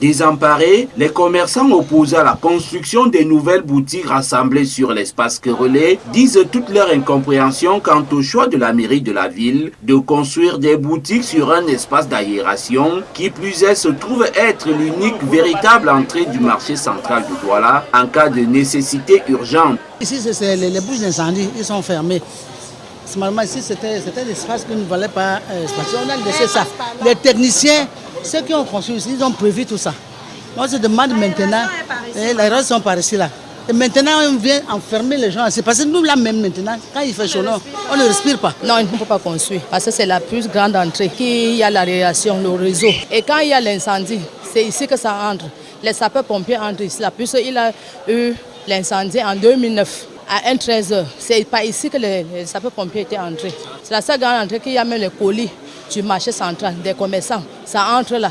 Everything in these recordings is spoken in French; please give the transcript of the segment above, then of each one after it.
Désemparés, les commerçants opposés à la construction des nouvelles boutiques rassemblées sur l'espace relais disent toute leur incompréhension quant au choix de la mairie de la ville de construire des boutiques sur un espace d'aération qui plus est se trouve être l'unique véritable entrée du marché central de Douala en cas de nécessité urgente. Ici, c'est les, les bouches d'incendie, ils sont fermés. Normalement, ici, c'était l'espace qui ne valait pas euh, On a laissé ça. Les techniciens, ceux qui ont construit ici, ils ont prévu tout ça. On se demande maintenant, eh, les roses sont par ici là. Et maintenant, on vient enfermer les gens. C'est parce que nous, là même maintenant, quand il fait chaud, on ne respire pas. Non, il ne peut pas construire. Parce que c'est la plus grande entrée. Il y a la réaction, le réseau. Et quand il y a l'incendie, c'est ici que ça entre. Les sapeurs-pompiers entrent ici. Là, puisqu'il a eu l'incendie en 2009 à 1-13h. C'est pas ici que les, sapeurs-pompiers étaient entrés. C'est la seule grande entrée qu'il y a même les colis du marché central, des commerçants. Ça entre là.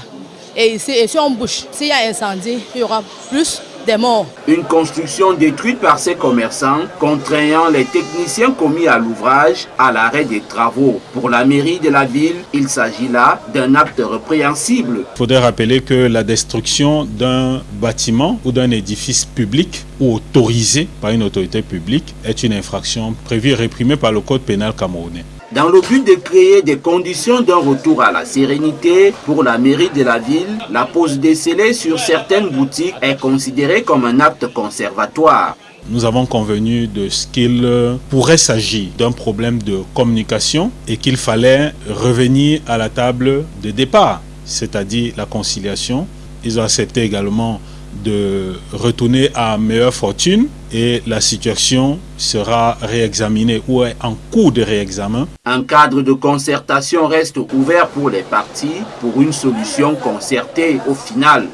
Et ici, et si on bouche, s'il y a incendie, il y aura plus des morts. Une construction détruite par ces commerçants, contraignant les techniciens commis à l'ouvrage à l'arrêt des travaux. Pour la mairie de la ville, il s'agit là d'un acte répréhensible. Il faudrait rappeler que la destruction d'un bâtiment ou d'un édifice public ou autorisé par une autorité publique est une infraction prévue et réprimée par le code pénal camerounais. Dans le but de créer des conditions d'un retour à la sérénité pour la mairie de la ville, la pose des scellés sur certaines boutiques est considérée comme un acte conservatoire. Nous avons convenu de ce qu'il pourrait s'agir d'un problème de communication et qu'il fallait revenir à la table de départ, c'est-à-dire la conciliation. Ils ont accepté également de retourner à meilleure fortune et la situation sera réexaminée ou est en cours de réexamen. Un cadre de concertation reste ouvert pour les partis pour une solution concertée au final.